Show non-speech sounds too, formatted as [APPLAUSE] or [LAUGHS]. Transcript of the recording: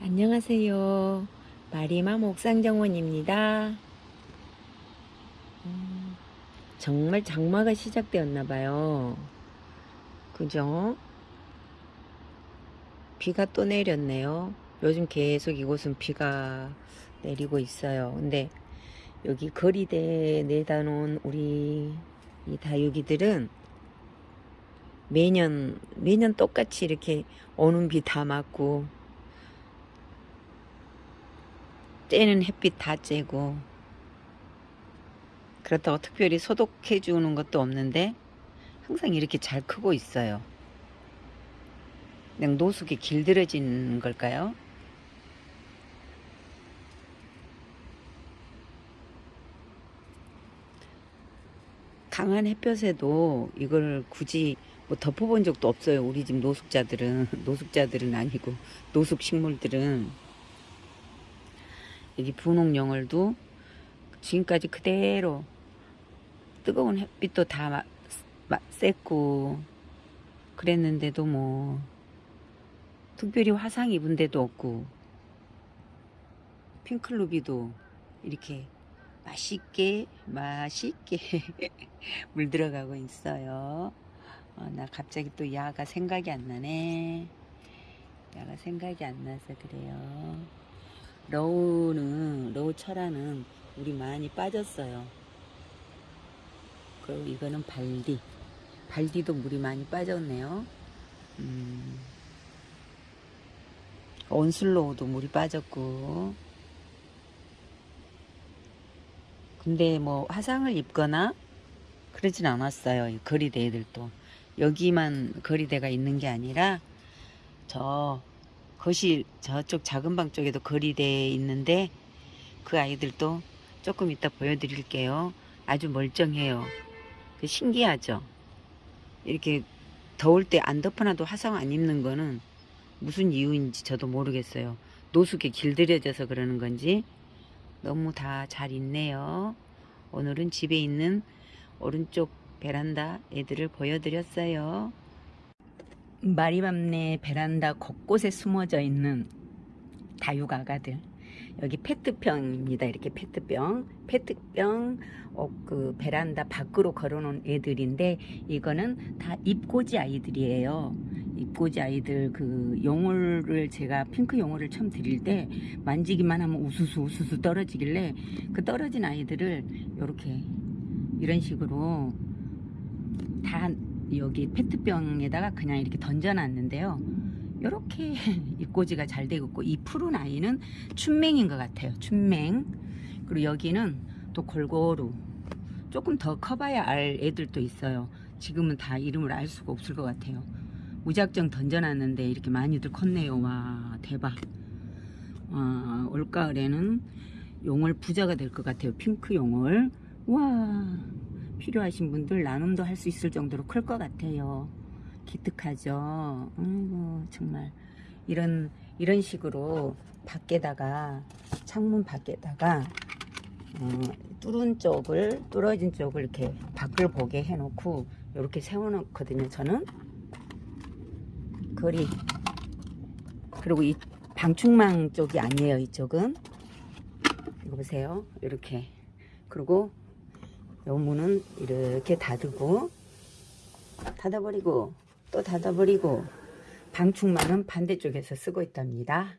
안녕하세요. 마리마 목상정원입니다. 음, 정말 장마가 시작되었나봐요. 그죠? 비가 또 내렸네요. 요즘 계속 이곳은 비가 내리고 있어요. 근데 여기 거리대에 내다 놓은 우리 이 다육이들은 매년, 매년 똑같이 이렇게 오는 비 다 맞고 쬐는 햇빛 다 쬐고 그렇다고 특별히 소독해 주는 것도 없는데 항상 이렇게 잘 크고 있어요. 그냥 노숙이 길들여진 걸까요? 강한 햇볕에도 이걸 굳이 뭐 덮어본 적도 없어요. 우리 집 노숙자들은 [LAUGHS] 노숙자들은 아니고 노숙 식물들은 여기 분홍영월도 지금까지 그대로 뜨거운 햇빛도 다 마, 마, 쐈고 그랬는데도 뭐 특별히 화상 입은 데도 없고 핑클루비도 이렇게 맛있게 맛있게 [LAUGHS] 물들어가고 있어요. 어, 나 갑자기 또 야가 생각이 안 나네. 야가 생각이 안 나서 그래요 러우는 러우 철화는 물이 많이 빠졌어요. 그리고 이거는 발디 발디도 물이 많이 빠졌네요. 음, 온슬로우도 물이 빠졌고 근데 뭐 화상을 입거나 그러진 않았어요. 이 거리대 애들도 여기만 거리대가 있는 게 아니라 저 거실 저쪽 작은 방 쪽에도 거리대에 있는데 그 아이들도 조금 이따 보여드릴게요. 아주 멀쩡해요. 그 신기하죠? 이렇게 더울 때 안 덮어놔도 화상 안 입는 거는 무슨 이유인지 저도 모르겠어요. 노숙에 길들여져서 그러는 건지 너무 다 잘 있네요. 오늘은 집에 있는 오른쪽 베란다 애들을 보여드렸어요. 마리밤네 베란다 곳곳에 숨어져 있는 다육 아가들. 여기 페트병입니다. 이렇게 페트병. 페트병 어, 그 베란다 밖으로 걸어놓은 애들인데 이거는 다 입고지 아이들이에요. 입고지 아이들 그 용어를 제가 핑크 용어를 처음 드릴 때 만지기만 하면 우수수 우수수 떨어지길래 그 떨어진 아이들을 이렇게 이런 식으로 다 여기 페트병에다가 그냥 이렇게 던져놨는데요. 이렇게 [LAUGHS] 입꼬지가 잘 되고 있고 이 푸른 아이는 춘맹인 것 같아요. 춘맹. 그리고 여기는 또 골고루 조금 더 커봐야 알 애들도 있어요. 지금은 다 이름을 알 수가 없을 것 같아요. 무작정 던져놨는데 이렇게 많이들 컸네요. 와 대박. 와, 올가을에는 용월 부자가 될 것 같아요. 핑크 용월. 와 필요하신 분들 나눔도 할 수 있을 정도로 클 것 같아요. 기특하죠. 아이고 정말 이런 이런 식으로 밖에다가 창문 밖에다가 어, 뚫은 쪽을 뚫어진 쪽을 이렇게 밖을 보게 해놓고 이렇게 세워놓거든요. 저는 거리 그리고 이 방충망 쪽이 아니에요. 이쪽은 이거 보세요. 이렇게 그리고 요 문은 이렇게 닫고 닫아버리고 또 닫아버리고 방충망은 반대쪽에서 쓰고 있답니다.